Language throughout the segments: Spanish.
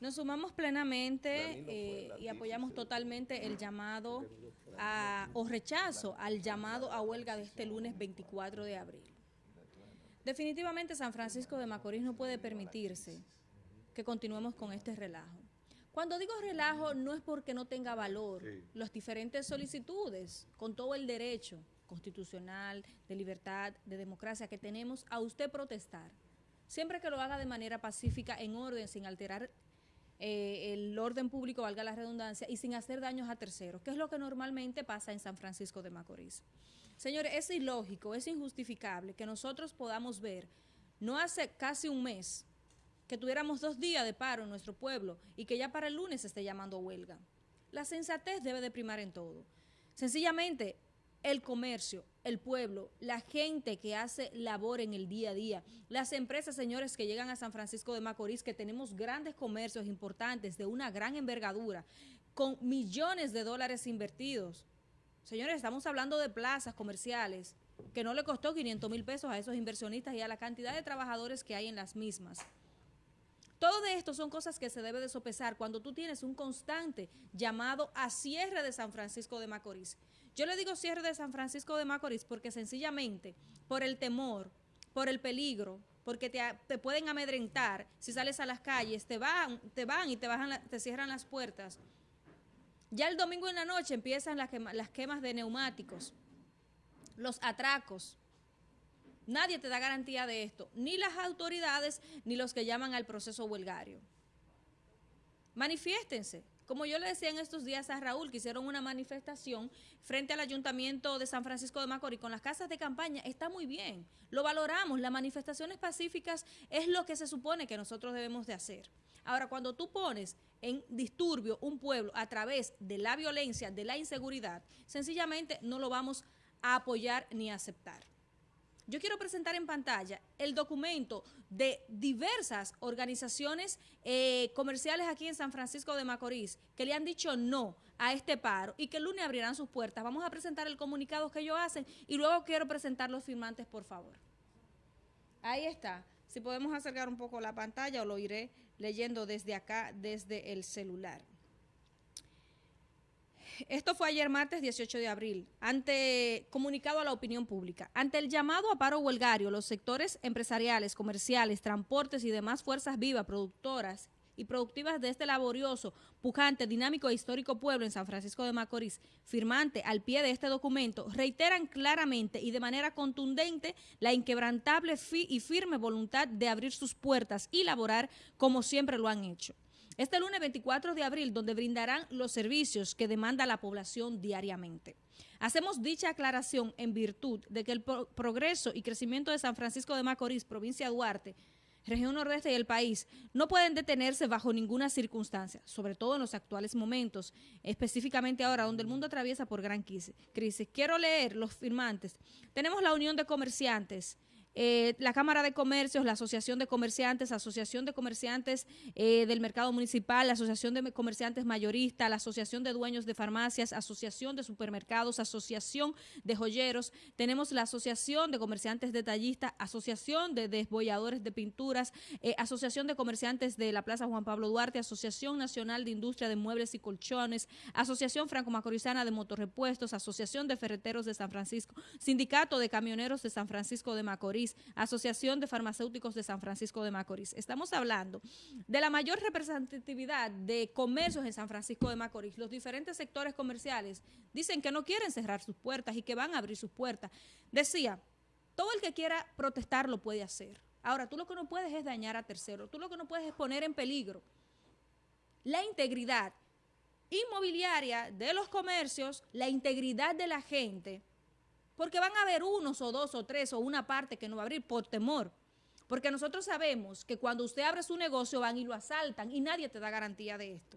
Nos sumamos plenamente eh, y apoyamos totalmente el llamado a, o rechazo al llamado a huelga de este lunes 24 de abril. Definitivamente San Francisco de Macorís no puede permitirse que continuemos con este relajo. Cuando digo relajo no es porque no tenga valor las diferentes solicitudes, con todo el derecho constitucional, de libertad, de democracia que tenemos a usted protestar. Siempre que lo haga de manera pacífica, en orden, sin alterar eh, el orden público, valga la redundancia, y sin hacer daños a terceros, que es lo que normalmente pasa en San Francisco de Macorís. Señores, es ilógico, es injustificable que nosotros podamos ver, no hace casi un mes, que tuviéramos dos días de paro en nuestro pueblo y que ya para el lunes se esté llamando huelga. La sensatez debe de primar en todo. Sencillamente, el comercio, el pueblo, la gente que hace labor en el día a día, las empresas, señores, que llegan a San Francisco de Macorís, que tenemos grandes comercios importantes de una gran envergadura, con millones de dólares invertidos. Señores, estamos hablando de plazas comerciales que no le costó 500 mil pesos a esos inversionistas y a la cantidad de trabajadores que hay en las mismas. Todo esto son cosas que se debe de sopesar cuando tú tienes un constante llamado a cierre de San Francisco de Macorís. Yo le digo cierre de San Francisco de Macorís porque sencillamente por el temor, por el peligro, porque te, pueden amedrentar si sales a las calles, te van, te van y te, cierran las puertas. Ya el domingo en la noche empiezan las, las quemas de neumáticos, los atracos, Nadie te da garantía de esto, ni las autoridades ni los que llaman al proceso huelgario. Manifiéstense. Como yo le decía en estos días a Raúl, que hicieron una manifestación frente al Ayuntamiento de San Francisco de Macorís con las casas de campaña, está muy bien, lo valoramos, las manifestaciones pacíficas es lo que se supone que nosotros debemos de hacer. Ahora, cuando tú pones en disturbio un pueblo a través de la violencia, de la inseguridad, sencillamente no lo vamos a apoyar ni a aceptar. Yo quiero presentar en pantalla el documento de diversas organizaciones eh, comerciales aquí en San Francisco de Macorís que le han dicho no a este paro y que el lunes abrirán sus puertas. Vamos a presentar el comunicado que ellos hacen y luego quiero presentar los firmantes, por favor. Ahí está. Si podemos acercar un poco la pantalla o lo iré leyendo desde acá, desde el celular. Esto fue ayer martes 18 de abril, ante comunicado a la opinión pública. Ante el llamado a paro huelgario, los sectores empresariales, comerciales, transportes y demás fuerzas vivas, productoras y productivas de este laborioso, pujante, dinámico e histórico pueblo en San Francisco de Macorís, firmante al pie de este documento, reiteran claramente y de manera contundente la inquebrantable y firme voluntad de abrir sus puertas y laborar como siempre lo han hecho. Este lunes 24 de abril, donde brindarán los servicios que demanda la población diariamente. Hacemos dicha aclaración en virtud de que el progreso y crecimiento de San Francisco de Macorís, provincia de Duarte, región nordeste y el país, no pueden detenerse bajo ninguna circunstancia, sobre todo en los actuales momentos, específicamente ahora donde el mundo atraviesa por gran crisis. Quiero leer los firmantes. Tenemos la Unión de Comerciantes, eh, la Cámara de Comercios, la Asociación de Comerciantes, Asociación de Comerciantes eh, del Mercado Municipal, la Asociación de Comerciantes Mayoristas, la Asociación de Dueños de Farmacias, Asociación de Supermercados, Asociación de Joyeros, tenemos la Asociación de Comerciantes Detallistas, Asociación de Desbolladores de Pinturas, eh, Asociación de Comerciantes de la Plaza Juan Pablo Duarte, Asociación Nacional de Industria de Muebles y Colchones, Asociación Franco-Macorizana de Motorrepuestos, Asociación de Ferreteros de San Francisco, Sindicato de Camioneros de San Francisco de Macorís, Asociación de Farmacéuticos de San Francisco de Macorís. Estamos hablando de la mayor representatividad de comercios en San Francisco de Macorís. Los diferentes sectores comerciales dicen que no quieren cerrar sus puertas y que van a abrir sus puertas. Decía, todo el que quiera protestar lo puede hacer. Ahora, tú lo que no puedes es dañar a terceros, tú lo que no puedes es poner en peligro la integridad inmobiliaria de los comercios, la integridad de la gente, porque van a haber unos o dos o tres o una parte que no va a abrir por temor. Porque nosotros sabemos que cuando usted abre su negocio van y lo asaltan y nadie te da garantía de esto.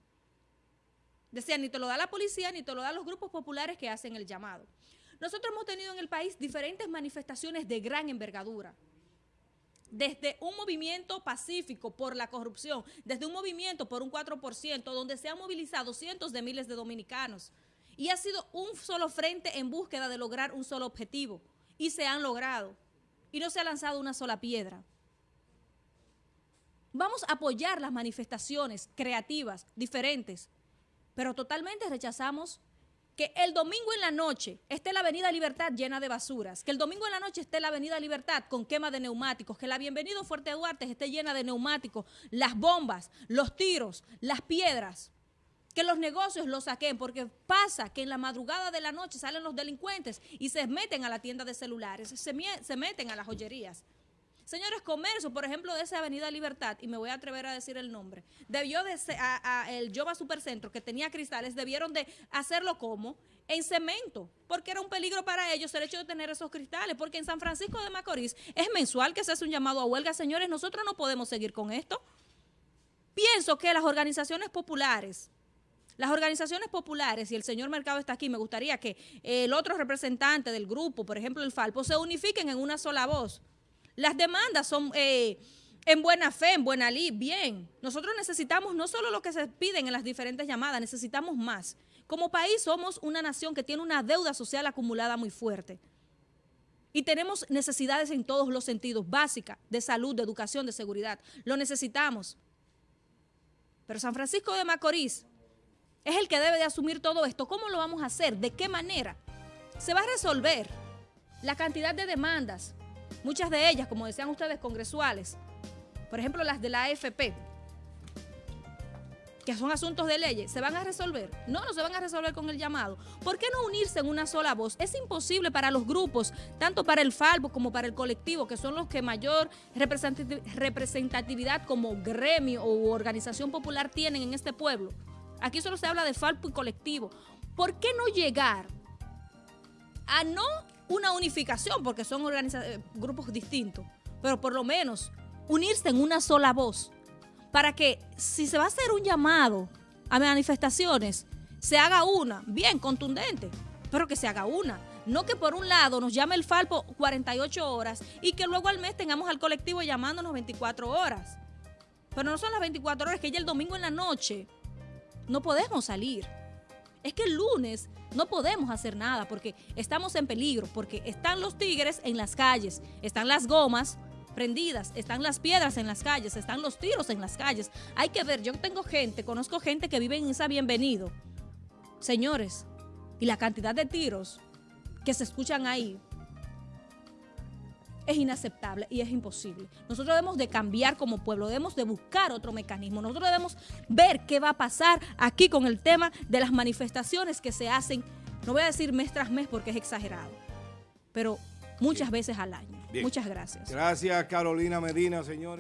Decía, ni te lo da la policía ni te lo dan los grupos populares que hacen el llamado. Nosotros hemos tenido en el país diferentes manifestaciones de gran envergadura desde un movimiento pacífico por la corrupción, desde un movimiento por un 4%, donde se han movilizado cientos de miles de dominicanos, y ha sido un solo frente en búsqueda de lograr un solo objetivo. Y se han logrado. Y no se ha lanzado una sola piedra. Vamos a apoyar las manifestaciones creativas, diferentes, pero totalmente rechazamos que el domingo en la noche esté la Avenida Libertad llena de basuras, que el domingo en la noche esté la Avenida Libertad con quema de neumáticos, que la Bienvenido Fuerte Duarte esté llena de neumáticos, las bombas, los tiros, las piedras, que los negocios los saquen, porque pasa que en la madrugada de la noche salen los delincuentes y se meten a la tienda de celulares, se, se meten a las joyerías. Señores, comercio, por ejemplo, de esa Avenida Libertad, y me voy a atrever a decir el nombre, debió de ser, a, el Yoba Supercentro, que tenía cristales, debieron de hacerlo como en cemento, porque era un peligro para ellos el hecho de tener esos cristales, porque en San Francisco de Macorís es mensual que se hace un llamado a huelga. Señores, nosotros no podemos seguir con esto. Pienso que las organizaciones populares, las organizaciones populares, y el señor Mercado está aquí, me gustaría que el otro representante del grupo, por ejemplo el Falpo, se unifiquen en una sola voz las demandas son eh, en buena fe, en buena ley, bien. Nosotros necesitamos no solo lo que se piden en las diferentes llamadas, necesitamos más. Como país somos una nación que tiene una deuda social acumulada muy fuerte. Y tenemos necesidades en todos los sentidos, básicas, de salud, de educación, de seguridad. Lo necesitamos. Pero San Francisco de Macorís es el que debe de asumir todo esto. ¿Cómo lo vamos a hacer? ¿De qué manera? Se va a resolver la cantidad de demandas Muchas de ellas, como decían ustedes, congresuales, por ejemplo las de la AFP, que son asuntos de leyes, ¿se van a resolver? No, no se van a resolver con el llamado. ¿Por qué no unirse en una sola voz? Es imposible para los grupos, tanto para el FALBO como para el colectivo, que son los que mayor representatividad como gremio o organización popular tienen en este pueblo. Aquí solo se habla de FALPO y colectivo. ¿Por qué no llegar a no una unificación, porque son eh, grupos distintos, pero por lo menos unirse en una sola voz, para que si se va a hacer un llamado a manifestaciones, se haga una, bien, contundente, pero que se haga una. No que por un lado nos llame el Falpo 48 horas y que luego al mes tengamos al colectivo llamándonos 24 horas. Pero no son las 24 horas, que ya el domingo en la noche no podemos salir. Es que el lunes no podemos hacer nada porque estamos en peligro, porque están los tigres en las calles, están las gomas prendidas, están las piedras en las calles, están los tiros en las calles. Hay que ver, yo tengo gente, conozco gente que vive en esa bienvenido. Señores, y la cantidad de tiros que se escuchan ahí es inaceptable y es imposible. Nosotros debemos de cambiar como pueblo, debemos de buscar otro mecanismo. Nosotros debemos ver qué va a pasar aquí con el tema de las manifestaciones que se hacen, no voy a decir mes tras mes porque es exagerado, pero muchas veces al año. Muchas gracias. Gracias Carolina Medina, señores.